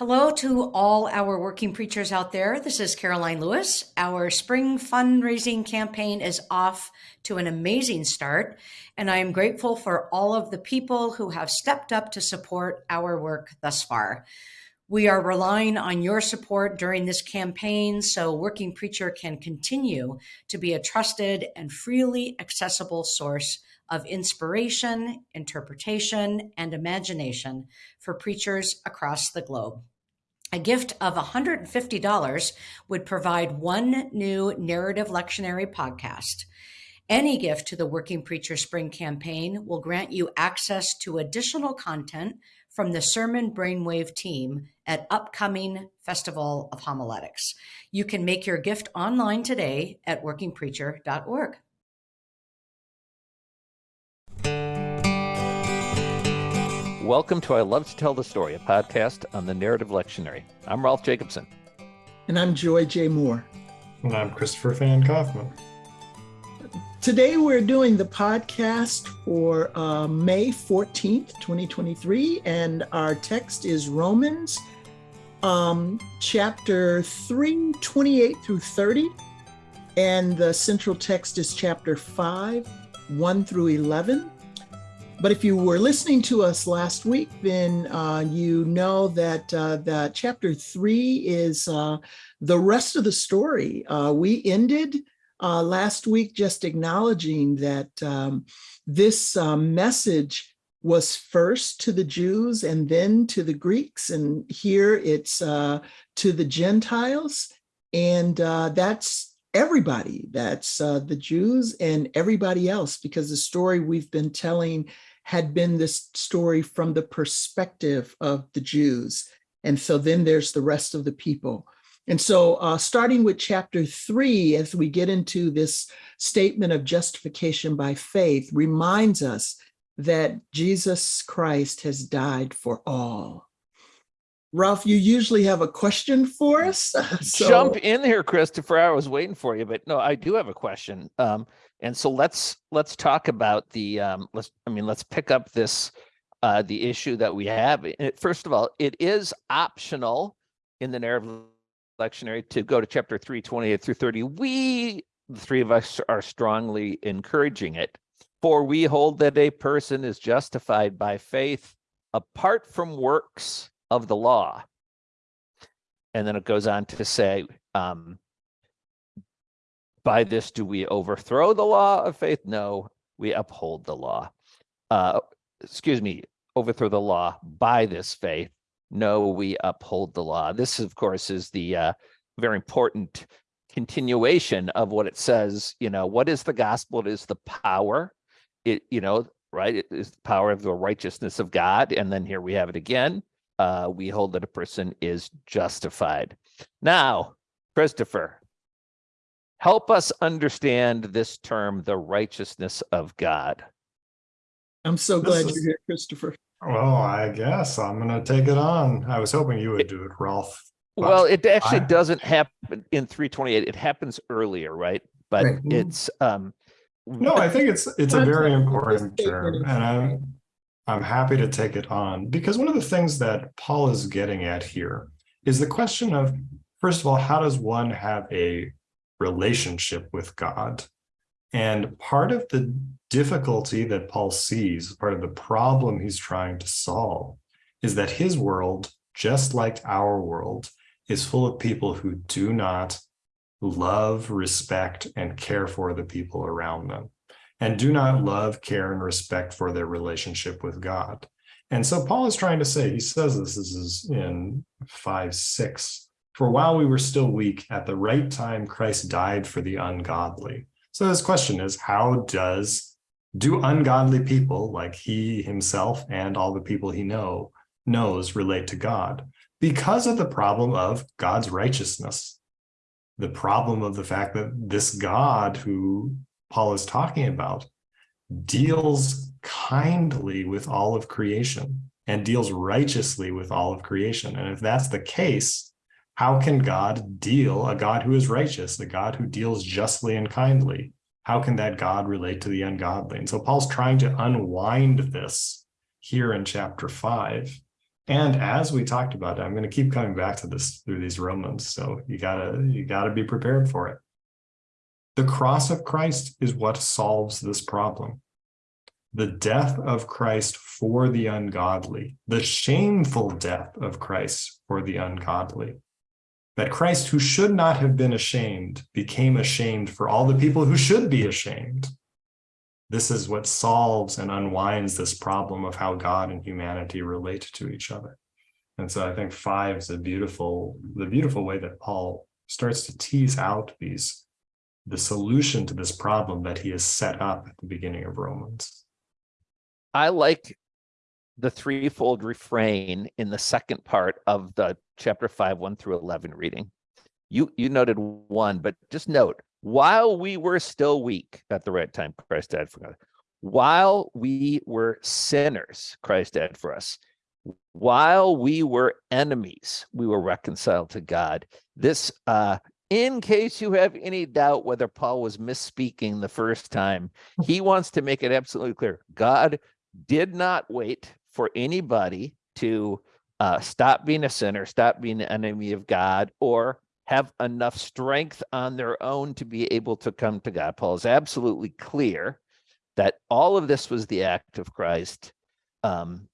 Hello to all our working preachers out there. This is Karoline Lewis. Our spring fundraising campaign is off to an amazing start, and I am grateful for all of the people who have stepped up to support our work thus far. We are relying on your support during this campaign so Working Preacher can continue to be a trusted and freely accessible source of inspiration, interpretation, and imagination for preachers across the globe. A gift of $150 would provide one new narrative lectionary podcast. Any gift to the Working Preacher Spring campaign will grant you access to additional content from the Sermon Brainwave team at upcoming Festival of Homiletics. You can make your gift online today at workingpreacher.org. Welcome to I Love to Tell the Story, a podcast on the Narrative Lectionary. I'm Rolf Jacobson. And I'm Joy J. Moore. And I'm Christopher Van Kaufman. Today we're doing the podcast for uh, May 14th, 2023, and our text is Romans um, chapter 3, 28 through 30, and the central text is chapter 5, 1 through 11. But if you were listening to us last week, then uh, you know that uh, that chapter three is uh, the rest of the story. Uh, we ended uh, last week just acknowledging that um, this uh, message was first to the Jews and then to the Greeks, and here it's to the Gentiles, and that's everybody. That's the Jews and everybody else, because the story we've been telling had been this story from the perspective of the Jews. And so then there's the rest of the people. And so uh, starting with chapter three, as we get into this statement of justification by faith, reminds us that Jesus Christ has died for all. Rolf, you usually have a question for us. So... Jump in here, Christopher. I was waiting for you, but no, I do have a question. Um, and so let's let's talk about the um, let's I mean let's pick up this uh, the issue that we have. First of all, it is optional in the narrative lectionary to go to chapter 3, 28 through 30. We, the three of us, are strongly encouraging it. For we hold that a person is justified by faith apart from works of the law. And then it goes on to say, um, by this, do we overthrow the law of faith? No, we uphold the law. Uh, excuse me, overthrow the law by this faith. No, we uphold the law. This, of course, is the uh, very important continuation of what it says. You know, what is the gospel? It is the power. It, you know, right? It is the power of the righteousness of God. And then here we have it again. Uh, we hold that a person is justified. Now, Christopher, Help us understand this term, the righteousness of God. I'm so glad is, you're here, Christopher. Well, I guess I'm going to take it on. I was hoping you would do it, Rolf. Well, it actually I, doesn't happen in 328. It happens earlier, right? But right. it's um no, I think it's it's a very important term, and I'm I'm happy to take it on because one of the things that Paul is getting at here is the question of first of all, how does one have a relationship with God. And part of the difficulty that Paul sees, part of the problem he's trying to solve, is that his world, just like our world, is full of people who do not love, respect, and care for the people around them, and do not love, care, and respect for their relationship with God. And so Paul is trying to say, he says this, this is in 5, 6, for while we were still weak, at the right time, Christ died for the ungodly. So this question is, how does, do ungodly people like he himself and all the people he know knows relate to God? Because of the problem of God's righteousness, the problem of the fact that this God who Paul is talking about deals kindly with all of creation and deals righteously with all of creation. And if that's the case, how can God deal, a God who is righteous, a God who deals justly and kindly? How can that God relate to the ungodly? And so Paul's trying to unwind this here in chapter five. And as we talked about, I'm going to keep coming back to this through these Romans. So you gotta, you gotta be prepared for it. The cross of Christ is what solves this problem. The death of Christ for the ungodly, the shameful death of Christ for the ungodly. That Christ, who should not have been ashamed, became ashamed for all the people who should be ashamed. This is what solves and unwinds this problem of how God and humanity relate to each other. And so I think five is a beautiful, the beautiful way that Paul starts to tease out these, the solution to this problem that he has set up at the beginning of Romans. I like the threefold refrain in the second part of the chapter five, one through 11 reading. You, you noted one, but just note, while we were still weak at the right time, Christ died for us. While we were sinners, Christ died for us. While we were enemies, we were reconciled to God. This, uh, in case you have any doubt whether Paul was misspeaking the first time, he wants to make it absolutely clear. God did not wait for anybody to uh, stop being a sinner, stop being an enemy of God, or have enough strength on their own to be able to come to God. Paul is absolutely clear that all of this was the act of Christ um,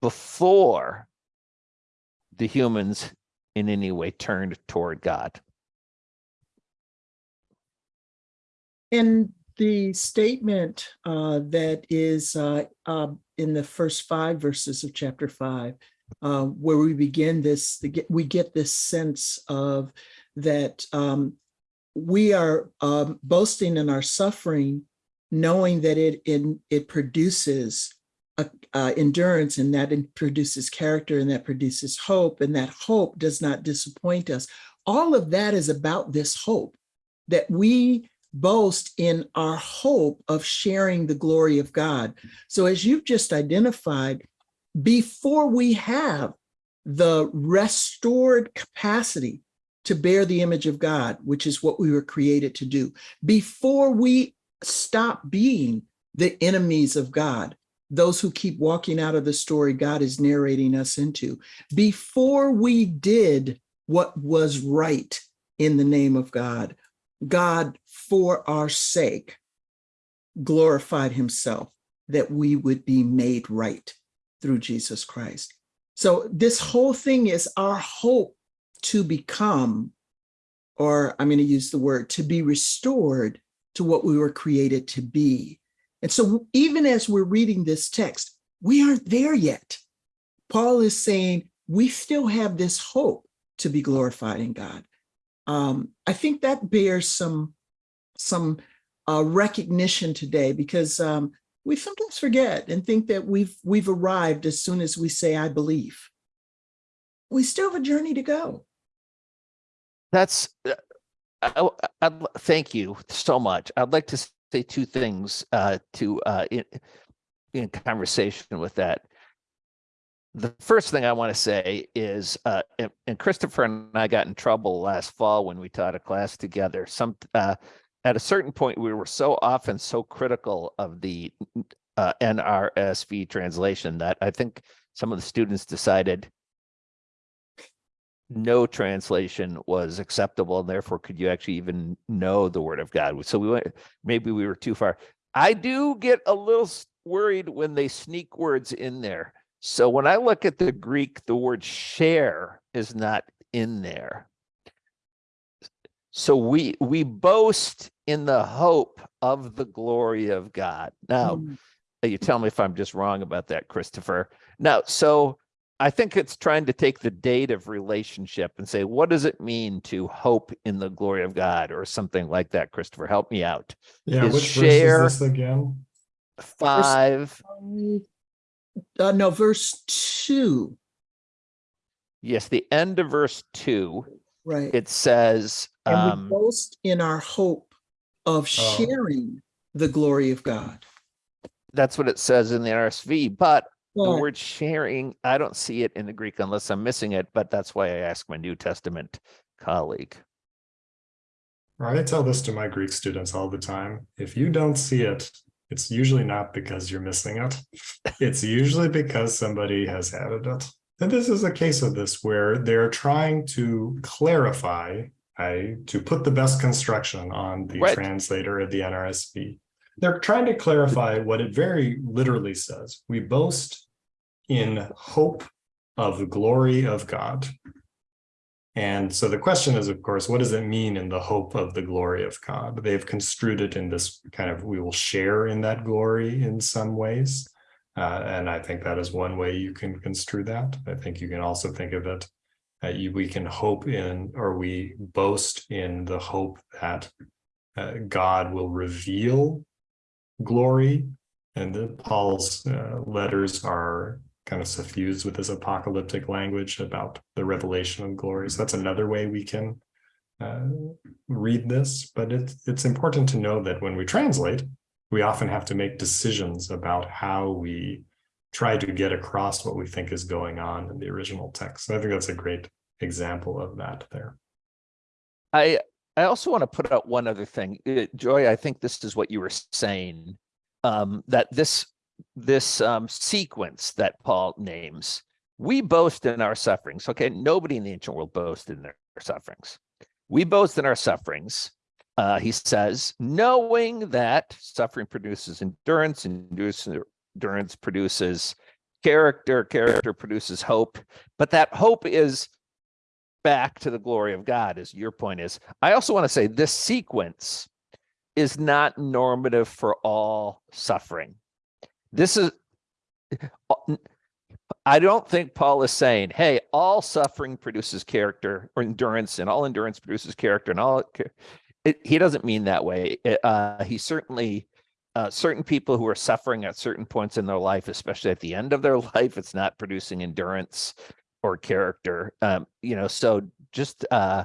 before the humans in any way turned toward God. In the statement uh, that is uh, uh, in the first five verses of chapter five, uh, where we begin this, we get this sense of that um, we are um, boasting in our suffering, knowing that it in, it produces a, uh, endurance, and that it produces character, and that produces hope, and that hope does not disappoint us. All of that is about this hope that we boast in our hope of sharing the glory of God. So as you've just identified, before we have the restored capacity to bear the image of God, which is what we were created to do, before we stop being the enemies of God, those who keep walking out of the story God is narrating us into, before we did what was right in the name of God, God, for our sake, glorified himself that we would be made right through Jesus Christ. So this whole thing is our hope to become, or I'm going to use the word, to be restored to what we were created to be. And so even as we're reading this text, we aren't there yet. Paul is saying we still have this hope to be glorified in God. Um, I think that bears some, some uh, recognition today because um, we sometimes forget and think that we've we've arrived as soon as we say I believe. We still have a journey to go. That's, uh, I, I, thank you so much. I'd like to say two things uh, to uh, in, in conversation with that. The first thing I want to say is, uh, and, and Christopher and I got in trouble last fall when we taught a class together. Some uh, at a certain point, we were so often so critical of the uh, NRSV translation that I think some of the students decided no translation was acceptable and therefore could you actually even know the word of God? So we went, maybe we were too far. I do get a little worried when they sneak words in there. So when I look at the Greek, the word share is not in there. So we we boast in the hope of the glory of God. Now, Mm. you tell me if I'm just wrong about that, Christopher. Now, so I think it's trying to take the date of relationship and say, what does it mean to hope in the glory of God or something like that, Christopher? Help me out. Yeah, Is which share- verse is this again? Five, Uh, no, verse two, yes, the end of verse two, right? it says, and we um, boast in our hope of sharing the glory of God. that's what it says in the RSV, but the word sharing, I don't see it in the Greek unless I'm missing it, but that's why I asked my New Testament colleague. I tell this to my Greek students all the time. If you don't see it, it's usually not because you're missing it. It's usually because somebody has added it. And this is a case of this where they're trying to clarify, I, to put the best construction on the Right. translator of the NRSV. They're trying to clarify what it very literally says. We boast in hope of the glory of God. And so the question is, of course, what does it mean in the hope of the glory of God? They've construed it in this kind of, we will share in that glory in some ways. Uh, and I think that is one way you can construe that. I think you can also think of it, uh, we can hope in, or we boast in the hope that uh, God will reveal glory. And the, Paul's uh, letters are kind of suffused with this apocalyptic language about the revelation of glory. So that's another way we can uh, read this. But it's it's important to know that when we translate, we often have to make decisions about how we try to get across what we think is going on in the original text. So I think that's a great example of that there. I I also want to put out one other thing. Uh, Joy, I think this is what you were saying. Um, that this this um, sequence that Paul names, we boast in our sufferings. Okay, nobody in the ancient world boasted in their sufferings. We boast in our sufferings. Uh, he says, knowing that suffering produces endurance, endurance, endurance produces character, character produces hope, but that hope is back to the glory of God, as your point is. I also want to say this sequence is not normative for all suffering. This is, I don't think Paul is saying, hey, all suffering produces character or endurance and all endurance produces character and all, it, he doesn't mean that way. Uh, he certainly, uh, certain people who are suffering at certain points in their life, especially at the end of their life, it's not producing endurance or character. Um, you know, so just, uh,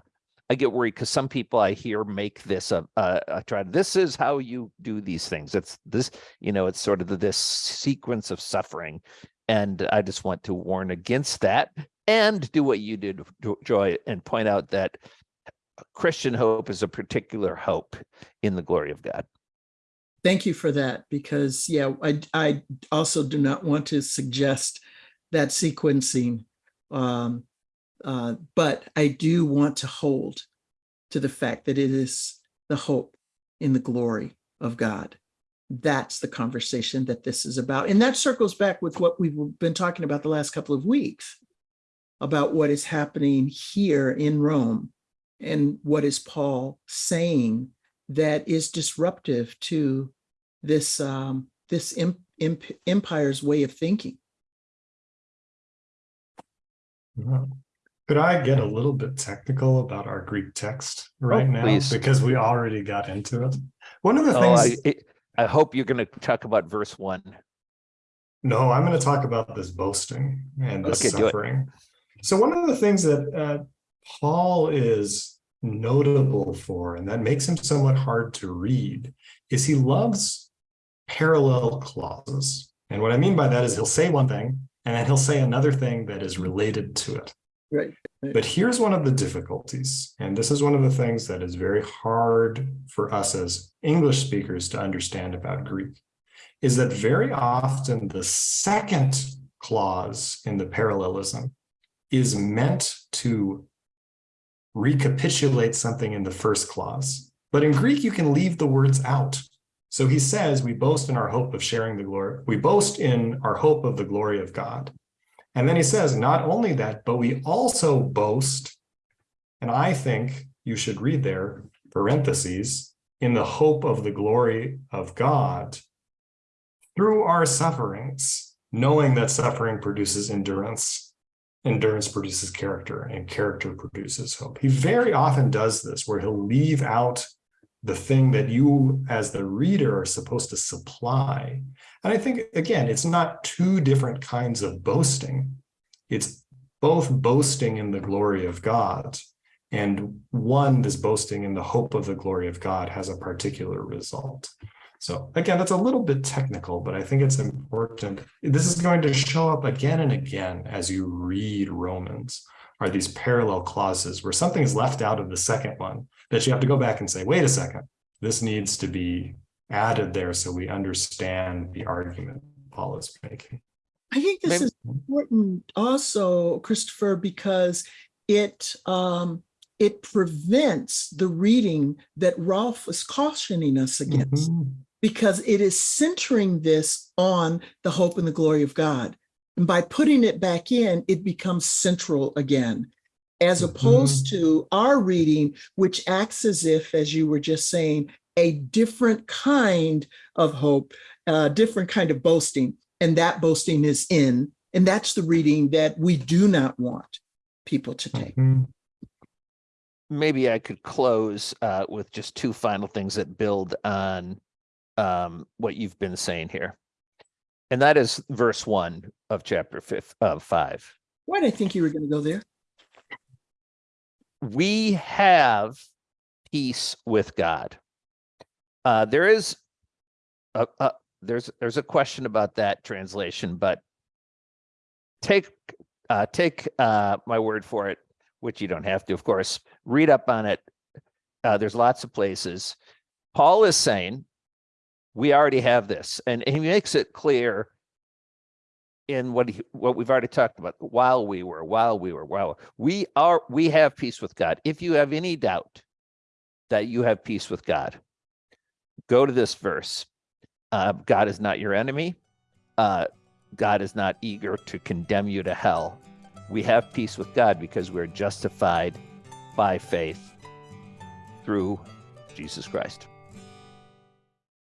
I get worried because some people I hear make this a, a, a try. This is how you do these things. It's this, you know, it's sort of the, this sequence of suffering, and I just want to warn against that and do what you did, Joy, and point out that Christian hope is a particular hope in the glory of God. Thank you for that, because yeah, I I also do not want to suggest that sequencing. Um, uh, but I do want to hold to the fact that it is the hope in the glory of God. That's the conversation that this is about. And that circles back with what we've been talking about the last couple of weeks about what is happening here in Rome and what is Paul saying that is disruptive to this um, this empire's way of thinking. Could I get a little bit technical about our Greek text right oh, now? Please. Because we already got into it. One of the oh, things. I, I hope you're going to talk about verse one. No, I'm going to talk about this boasting and this okay, suffering. So one of the things that uh, Paul is notable for, and that makes him somewhat hard to read, is he loves parallel clauses. And what I mean by that is he'll say one thing, and then he'll say another thing that is related to it. Right. But here's one of the difficulties, and this is one of the things that is very hard for us as English speakers to understand about Greek, is that very often the second clause in the parallelism is meant to recapitulate something in the first clause. But in Greek, you can leave the words out. So he says, we boast in our hope of sharing the glory. We boast in our hope of the glory of God. And then he says, not only that, but we also boast, and I think you should read there, parentheses, in the hope of the glory of God through our sufferings, knowing that suffering produces endurance, endurance produces character, and character produces hope. He very often does this, where he'll leave out the thing that you as the reader are supposed to supply. And I think, again, it's not two different kinds of boasting. It's both boasting in the glory of God and one that's boasting in the hope of the glory of God has a particular result. So again, that's a little bit technical, but I think it's important. This is going to show up again and again as you read Romans are these parallel clauses where something is left out of the second one that you have to go back and say, wait a second, this needs to be added there so we understand the argument Paul is making. I think this Maybe- is important also, Christopher, because it um, it prevents the reading that Rolf was cautioning us against, Mhm. Because it is centering this on the hope and the glory of God. And by putting it back in, it becomes central again, as opposed to our reading, which acts as if, as you were just saying, a different kind of hope, a different kind of boasting and that boasting is in and that's the reading that we do not want people to take Mhm. maybe I could close uh, with just two final things that build on um, what you've been saying here. And that is verse one of chapter fifth of five. why did i think you were going to go there We have peace with God. Uh, there is a, a there's there's a question about that translation, but take uh, take uh, my word for it, which you don't have to, of course. Read up on it. Uh, there's lots of places. Paul is saying we already have this, and he makes it clear in what he, what we've already talked about. While we were, while we were, while we are, we have peace with God. If you have any doubt that you have peace with God, go to this verse. Uh, God is not your enemy. Uh, God is not eager to condemn you to hell. We have peace with God because we're justified by faith through Jesus Christ.